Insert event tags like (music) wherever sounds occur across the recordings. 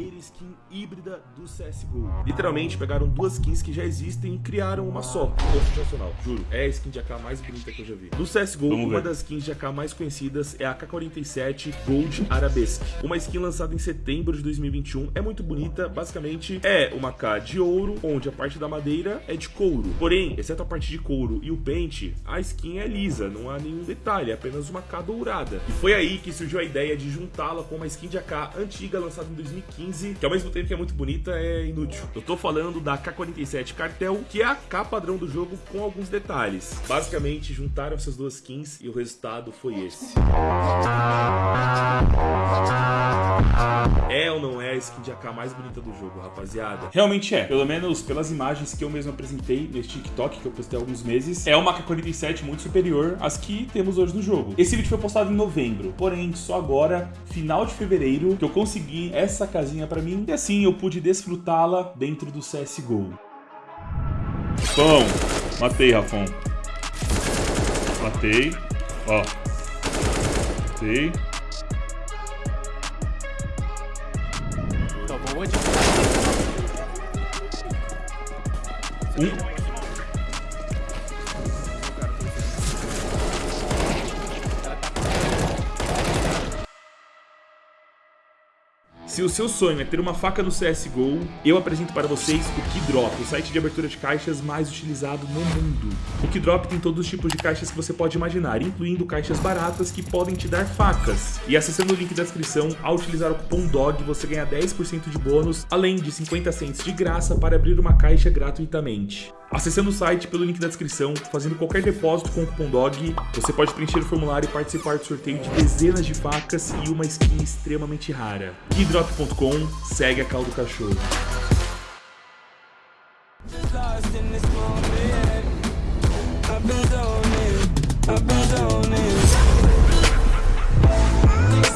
primeira skin híbrida do CSGO. Literalmente pegaram duas skins que já existem e criaram uma só. Ficou sensacional, juro. É a skin de AK mais bonita que eu já vi. No CSGO, Vamos uma ver. das skins de AK mais conhecidas é a AK-47 Gold Arabesque. Uma skin lançada em setembro de 2021. É muito bonita, basicamente é uma AK de ouro, onde a parte da madeira é de couro. Porém, exceto a parte de couro e o pente, a skin é lisa, não há nenhum detalhe, é apenas uma AK dourada. E foi aí que surgiu a ideia de juntá-la com uma skin de AK antiga lançada em 2015, que ao mesmo tempo que é muito bonita, é inútil. Eu tô falando da AK-47 Cartel, que é a AK padrão do jogo com alguns detalhes. Basicamente, juntaram essas duas skins e o resultado foi esse. É ou não é a skin de AK mais bonita do jogo, rapaziada? Realmente é. Pelo menos pelas imagens que eu mesmo apresentei nesse TikTok, que eu postei há alguns meses, é uma K-47 muito superior às que temos hoje no jogo. Esse vídeo foi postado em novembro, porém, só agora, final de fevereiro, que eu consegui essa casinha pra mim, e assim eu pude desfrutá-la dentro do CSGO. Pão! Matei, Rafão. Matei. Ó. Matei. Tomou de Um. Se o seu sonho é ter uma faca no CSGO, eu apresento para vocês o Keydrop, o site de abertura de caixas mais utilizado no mundo. O Keydrop tem todos os tipos de caixas que você pode imaginar, incluindo caixas baratas que podem te dar facas. E acessando o link da descrição, ao utilizar o cupom DOG, você ganha 10% de bônus, além de 50 cents de graça para abrir uma caixa gratuitamente. Acessando o site pelo link da descrição, fazendo qualquer depósito com o cupom DOG, você pode preencher o formulário e participar do sorteio de dezenas de facas e uma skin extremamente rara. Keydrop.com, segue a caldo do cachorro.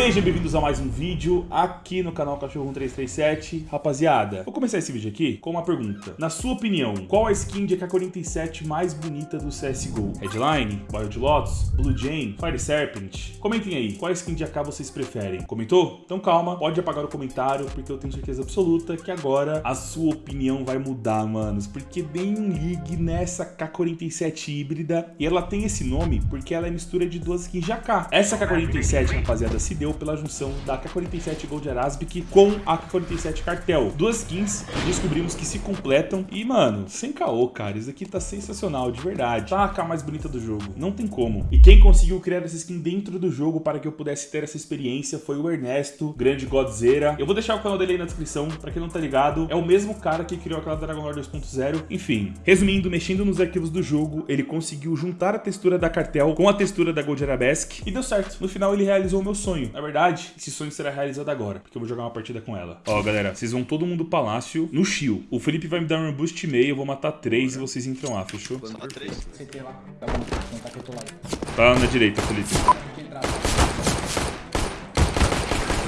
Sejam bem-vindos a mais um vídeo aqui no canal Cachorro 1337. Rapaziada, vou começar esse vídeo aqui com uma pergunta. Na sua opinião, qual a skin de AK-47 mais bonita do CSGO? Headline, Wild Lotus, Blue Jane, Fire Serpent? Comentem aí, qual skin de AK vocês preferem? Comentou? Então calma, pode apagar o comentário, porque eu tenho certeza absoluta que agora a sua opinião vai mudar, manos. Porque bem um ligue nessa K-47 híbrida, e ela tem esse nome porque ela é mistura de duas skins de AK. Essa K-47, rapaziada, se deu pela junção da K-47 Gold Arabic com a K-47 Cartel. Duas skins descobrimos que se completam e, mano, sem caô, cara, isso aqui tá sensacional, de verdade. Tá a AK mais bonita do jogo, não tem como. E quem conseguiu criar essa skin dentro do jogo para que eu pudesse ter essa experiência foi o Ernesto, grande Godzera. Eu vou deixar o canal dele aí na descrição, pra quem não tá ligado, é o mesmo cara que criou aquela Dragon Lore 2.0. Enfim, resumindo, mexendo nos arquivos do jogo, ele conseguiu juntar a textura da Cartel com a textura da Gold Arabesque e deu certo. No final ele realizou o meu sonho. Na verdade, esse sonho será realizado agora, porque eu vou jogar uma partida com ela. Ó, galera, vocês vão todo mundo palácio no shield. O Felipe vai me dar um boost meio, eu vou matar três e vocês entram lá, fechou? CT lá. Tá bom, não tá aqui do lado. Tá na direita, Felipe.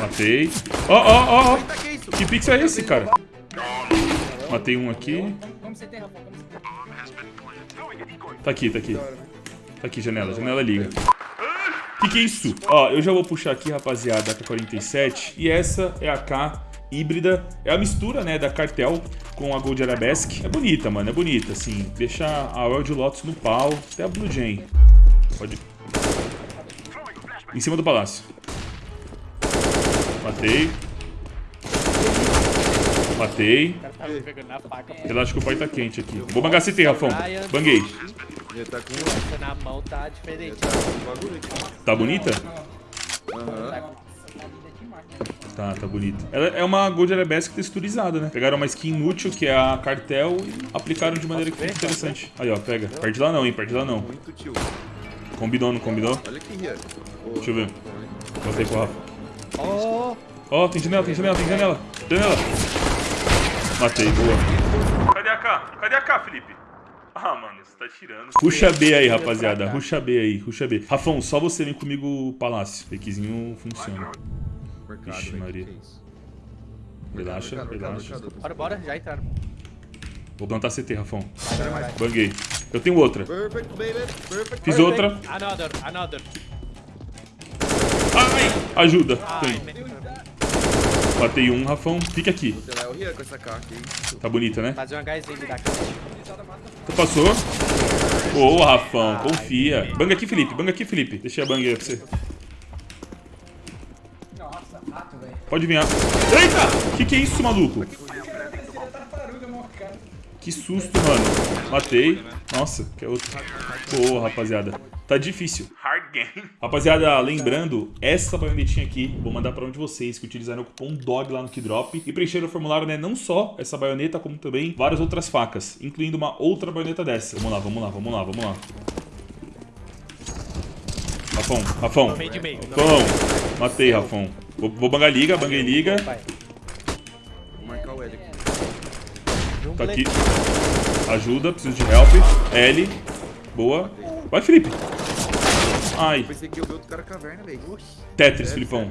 Matei. Ó, ó, ó, ó. Que pixel é esse, cara? Matei um aqui. Vamos CT, Rafa, vamos CT. Tá aqui, tá aqui. Tá aqui, janela. Janela liga. Que que é isso? Ó, eu já vou puxar aqui, rapaziada, a K47. E essa é a K híbrida. É a mistura, né, da Cartel com a Gold Arabesque. É bonita, mano, é bonita, assim. Deixa a Wild Lotus no pau. Até a Blue Jane. Pode... Em cima do palácio. Matei. Matei. Tá. Relaxa que o pai tá quente aqui. Vou bangar CT, Rafão. Banguei. Já tá com Essa na mão tá diferente. aqui. Tá bonita? Aham. Tá, tá bonita. Ela é uma Gold Arabesque texturizada, né? Pegaram uma skin inútil, que é a cartel, e aplicaram de maneira que fica interessante. Aí, ó, pega. Perde lá não, hein? Perde lá não. Muito tio. Combinou, não combinou? Olha aqui. Deixa eu ver. Botei pro Rafa. Oh, Ó, tem janela, tem janela, tem janela. Janela. Matei, boa. Cadê a K? Cadê a K, Felipe? Ah, mano, você tá tirando. Ruxa B aí, rapaziada. Ruxa B aí, ruxa B. Rafão, só você vem comigo palácio. Fakezinho funciona. Mercado, Ixi, Maria. é? Relaxa, Mercado, relaxa. mercado. bora, bora, já entraram. Vou plantar CT, Rafão. Banguei. Eu tenho outra. Perfect, baby. Perfect. Fiz outra. Another, another. Ai! Ajuda. Ai, Matei um, Rafão. Fica aqui. Tá bonita, né? Fazer um HZ da casa. Passou? Boa, Rafão. Confia. Banga aqui, Felipe. Banga aqui, Felipe. Deixei a banga aí pra você. Pode vir. Eita! Que que é isso, maluco? Que susto, mano. Matei. Nossa, que é outro. Boa, rapaziada. Tá difícil. Rapaziada, lembrando, essa baionetinha aqui, vou mandar pra um de vocês que utilizaram o cupom DOG lá no Kidrop e preencheram o formulário, né? Não só essa baioneta, como também várias outras facas, incluindo uma outra baioneta dessa. Vamos lá, vamos lá, vamos lá, vamos lá. Rafão, Rafão. Rafão. Matei, Rafão. Vou, vou bangar liga, banguei liga. Vou marcar o L aqui. Tá aqui. Ajuda, preciso de help. L. Boa. Vai, Felipe. Ai. Pensei que ia ver outro cara caverna, velho. Tetris, Filipão.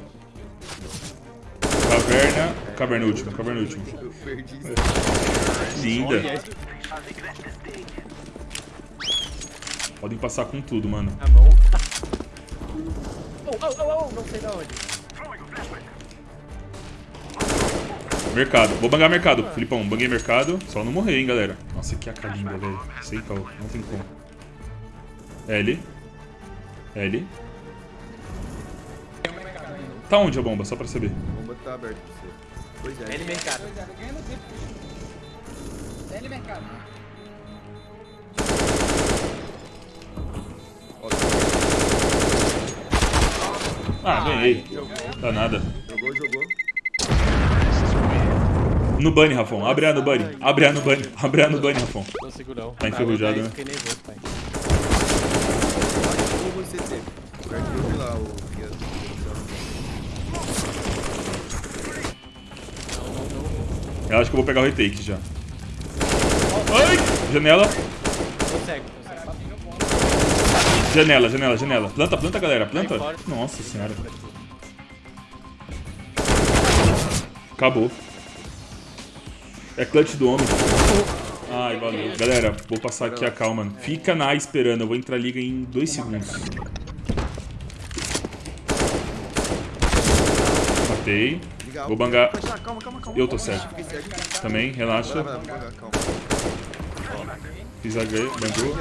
Caverna. Caverna última, caverna última. Eu perdi isso. Linda. Podem passar com tudo, mano. A. Oh, oh, oh, oh, não sei da onde. Mercado. Vou bangar mercado, Filipão. Banguei mercado. Só não morrer, hein, galera. Nossa, que AK linda, velho. Sem caô. Não tem como. L. L. Tá onde a bomba? Só pra saber. A bomba tá aberta pra você. Pois é. L mercado. Pois é, tempo. L mercado. Ah, ganhei. Dá nada. Jogou, jogou. No bunny, Rafão. Abre a no bunny. Abre a no bunny. Abre a no bunny, Rafão. Não consigo não. Tá enferrujado, Ah, né? Fiquei nervoso, pai. Ou você teve. Perto eu vi lá o Rian. Eu acho que eu vou pegar o retake já. Ai! Janela. Tô cego. Janela, janela, janela. Planta, planta, galera. Planta. Nossa senhora. Acabou. É clutch do homem. Ai, valeu. Galera, vou passar aqui a calma. Fica na esperando. Eu vou entrar liga em dois segundos. Matei. Legal. Vou bangar. Calma, calma, calma, calma. Eu tô cego. Também, relaxa. vai, vai, vai, calma. Fiz a ganho, bangou.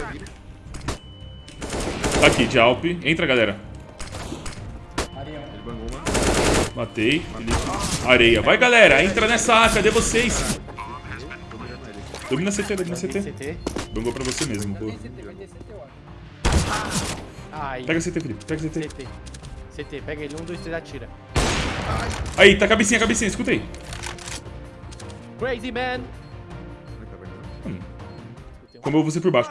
Tá aqui, de Alp. Entra, galera. Matei. Areia. Vai, galera. Entra nessa A. Cadê vocês? Domina CT, domina CT. CT. Bangou pra você mesmo. Ai. Pega CT, Felipe. Pega CT. CT. CT, pega ele. Um, dois, três, atira. Aí, tá cabecinha, cabecinha. Escuta aí. Crazy man. Não é caverna, não. Como eu vou ser por baixo.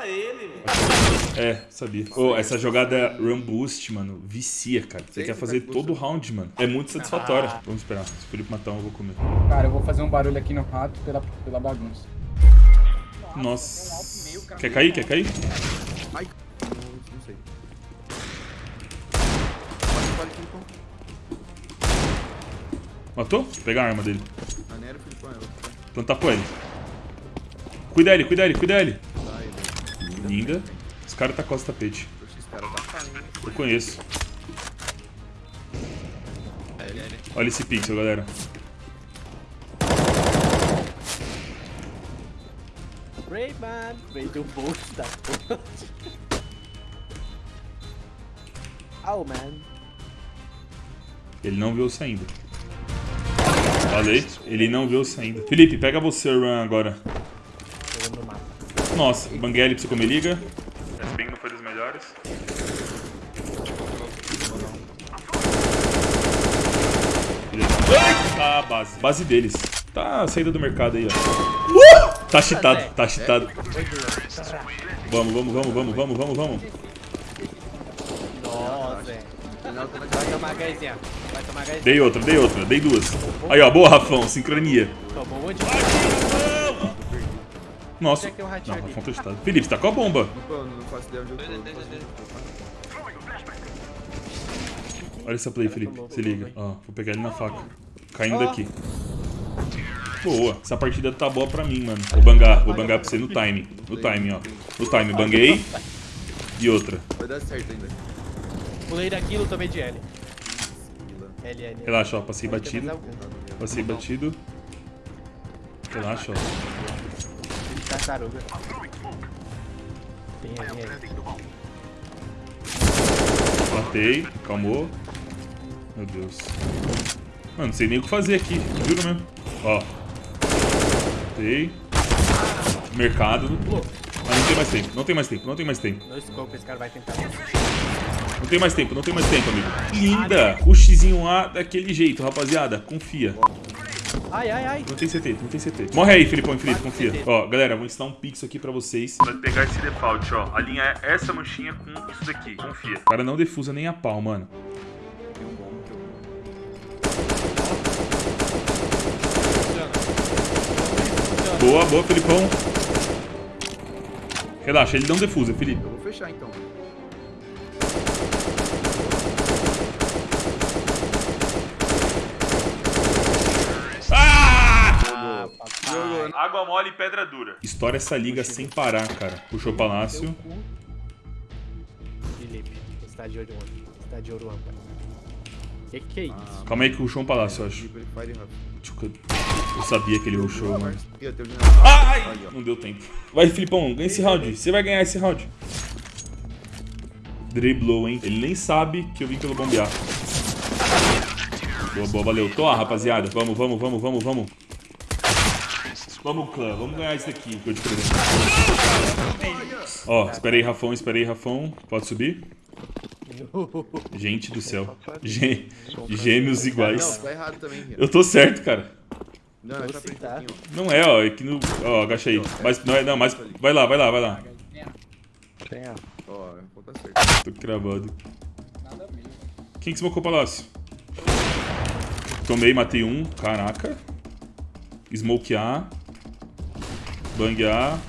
É, sabia. Ô, essa jogada Run Boost, mano, vicia, cara. Você quer você fazer faz todo round, mano. É muito satisfatório. Vamos esperar. Se o Felipe matar um, eu vou comer. Cara, eu vou fazer um barulho aqui no rato pela, pela bagunça. Nossa. Quer cair? Quer cair? Ai, não, sei. Pode, pode, Filipão. Matou? Vou pegar a arma dele. Plantar pro L. Cuida ele, cuida ele, cuida ele. Tá, ele. Linda. Os caras tá com esse tapete. Esse cara tá? Eu conheço. Olha esse pixel, galera. Rayman. Veio do bolso da. (laughs) Oh, man. Ele não viu saindo. Falei, ele não viu saindo. Felipe, pega você, Run, agora. Nossa, Banguele pra você comer liga. Esse ping não foi dos melhores. Tá a base. Base deles. Tá a saída do mercado aí, ó. Tá cheatado, tá cheatado. Vamos, vamos, vamos, vamos, vamos, vamos, vamos. Nossa, é. Tá Vai tomar. Dei outra, dei outra, dei duas. Aí, ó, boa, Rafão, sincronia. Tomou de... Nossa. É é Não? Rafão tá. Felipe, você tá com a bomba. Pô, não faço ideia onde eu tô. não faço ideia. Olha essa play, Felipe. Se liga. Ó, vou pegar ele na faca. Caindo daqui. Boa. Essa partida tá boa pra mim, mano. Vou bangar. Vou bangar pra você no time. No time, ó. No time. Banguei. E outra. Vai dar certo ainda. Pulei daquilo, tomei de L. Vila. L, L. Relaxa, ó. Passei Pode mais batido. algum. Passei batido. Relaxa, ó. Tartaruga. Tem aí, aí. Matei, calmou. Meu Deus. Mano, não sei nem o que fazer aqui, juro mesmo. Ó. Matei. Mercado. Mas não tem mais tempo, não tem mais tempo, não tem mais tempo. No scope, esse cara vai tentar. Não tem mais tempo, não tem mais tempo, amigo. Linda! O Xzinho A daquele jeito, rapaziada. Confia. Ai, ai, ai. Não tem CT, não tem CT. Morre aí, Filipão e Felipe, confia. Ó, galera, vou ensinar um pix aqui pra vocês. Vai pegar esse default, ó. A linha é essa manchinha com isso daqui. Confia. O cara não defusa nem a pau, mano. Boa, boa, Felipão. Relaxa, ele não defusa, Felipe. Eu vou fechar então. Ah! Jogou, né? Água mole e pedra dura. Estoura essa liga sem parar, cara. Puxou o palácio. Felipe, você tá de olho onde? Você tá de ouro âmbar. Que que é isso? Calma aí que puxou um palácio, eu acho. Eu sabia que ele rushou, mano. Ai! Aí, ó. Não deu tempo. Vai, Filipão, ganha esse round. Você vai ganhar esse round. Driblou, hein? Ele nem sabe que eu vim pelo bombear. Boa, boa, valeu. Tô, rapaziada. Vamos, vamos, vamos, vamos, vamos. Vamos, clã. Vamos ganhar isso daqui que eu te presente. Ó, esperei, Rafão, esperei, Rafão. Pode subir? Gente do céu. Gê- Gêmeos iguais. tá. Eu tô certo, cara. Não, é tá. Não é, ó. É que no. Ó, agacha aí. Mas, não, é, não, mas. Vai lá, vai lá, vai lá. Tem, ó. ó. Tá certo. Tô cravado. Quem que smocou o palácio? Tomei, matei um. Caraca. Smoke A. Bang A.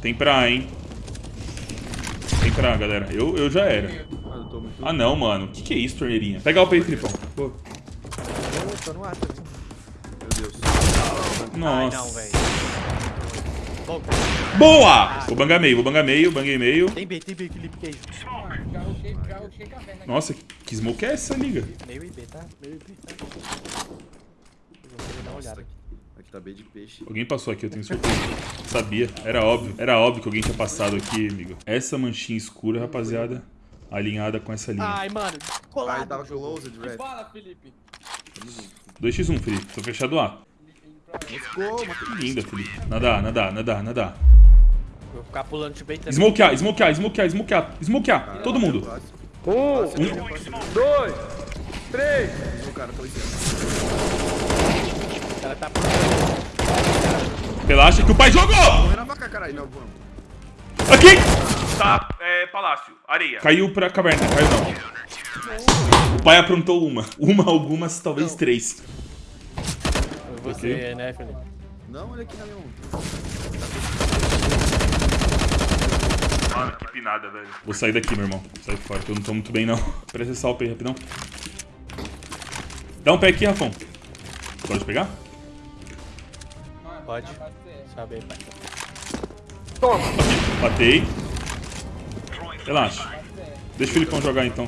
Tem pra A, hein? A, galera. Eu, eu já era. Ah, não, mano. O que, que é isso, torneirinha? Pega o aí, Filipão. Pô. Eu tô no ar também. Meu Deus. Ai, Nossa. não, velho. Bom, Boa! Vou bangar meio, vou bangar meio, banguei meio. tem B, tem B, Felipe já rushei caverna. Nossa, que smoke é essa, liga? Meio IB, tá? Meio IB, tá? Eu vou dar uma olhada. Aqui, aqui tá bem de peixe. Alguém passou aqui, eu tenho certeza. Sabia, era óbvio. Era óbvio que alguém tinha passado aqui, amigo. Essa manchinha escura, rapaziada, alinhada com essa linha. Ai, mano, colado. tava close de red. Fala, Felipe. 2x1, Felipe. Tô fechado A. Ficou, matei. Linda, Felipe. Nada, nada, nada, nada. Vou ficar pulando de bem também. Smoke A, smoke A, smoke A, smoke A, smoke A. Todo mundo. Um, Dois. O cara tá cara tá Relaxa que o pai jogou! Corre na vaca, caralho. Não, vamos. Aqui! Tá, é, palácio, areia. Caiu pra caverna, caiu não. O pai aprontou uma. Uma, algumas, talvez três. Você, né, Felipe? Não, olha aqui na minha mão. Mano, que pinada, velho. Vou sair daqui, meu irmão. Sai fora, que eu não tô muito bem, não. Presta esse salve aí, rapidão. Dá um pé aqui, Rafão. Pode pegar? Pode. Sobe aí, pai. Batei. Relaxa. Deixa o Filipão jogar, então.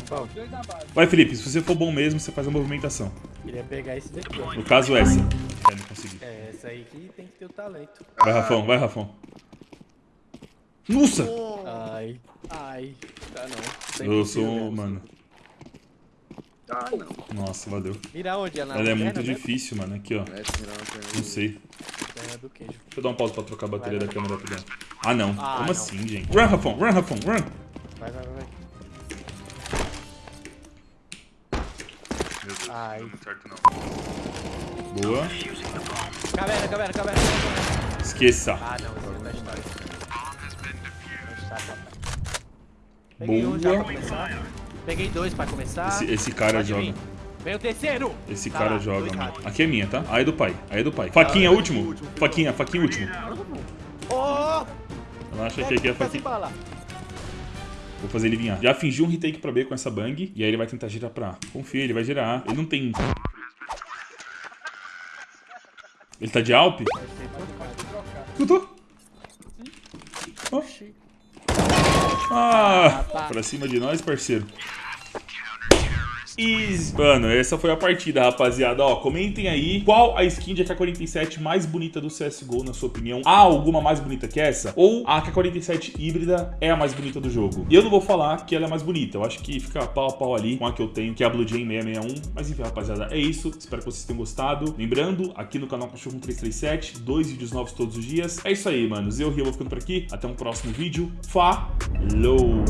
Vai, Felipe. Se você for bom mesmo, você faz a movimentação. Queria pegar esse daqui. No caso, essa. É, não consegui. É, essa aí que tem que ter o talento. Vai, Rafão. Vai, Rafão. Nossa! Ai, ai. Tá não. Eu sou, um- mano... Ah, não. Nossa, valeu. Mira onde? Ela Ela é perna muito mesmo? difícil, mano. Aqui, ó. É. Não sei. Do queijo. Deixa eu dar um pause pra trocar a bateria da câmera rapidão. Ah, não. Ah, Como não. assim, gente? Run, Rafão. Run, Rafão. Run. Vai, vai, vai, vai. Meu Deus, Ai. não deu certo, não. Boa. Caverna, caverna, caverna. Esqueça. Ah, não, esse é história. Um Boa. pra começar. Peguei dois pra começar. Esse, esse cara Pode joga. vir. Vem o terceiro! Esse Tá cara lá, joga, mano. Aqui é minha, tá? Aí é do pai. Aí é do pai. Faquinha, último. Faquinha, faquinha, último. Oh! Relaxa que aqui é faquinha. Vou fazer ele vir A. Já fingi um retake pra B com essa bang. E aí ele vai tentar girar pra A. Confia, ele vai girar A. Ele não tem... Ele tá de Alp? Escutou? Ó. Ah, pra cima de nós, parceiro. Easy. Mano, essa foi a partida, rapaziada. Ó, comentem aí qual a skin de AK-47 mais bonita do CSGO, na sua opinião. Há alguma mais bonita que essa? Ou a AK-47 híbrida é a mais bonita do jogo? E eu não vou falar que ela é mais bonita. Eu acho que fica pau a pau ali com a que eu tenho, que é a Blue Jay 661. Mas enfim, rapaziada, é isso. Espero que vocês tenham gostado. Lembrando, aqui no canal Cachorro 337, dois vídeos novos todos os dias. É isso aí, manos. Eu, Rio, vou ficando por aqui. Até um próximo vídeo. Falou!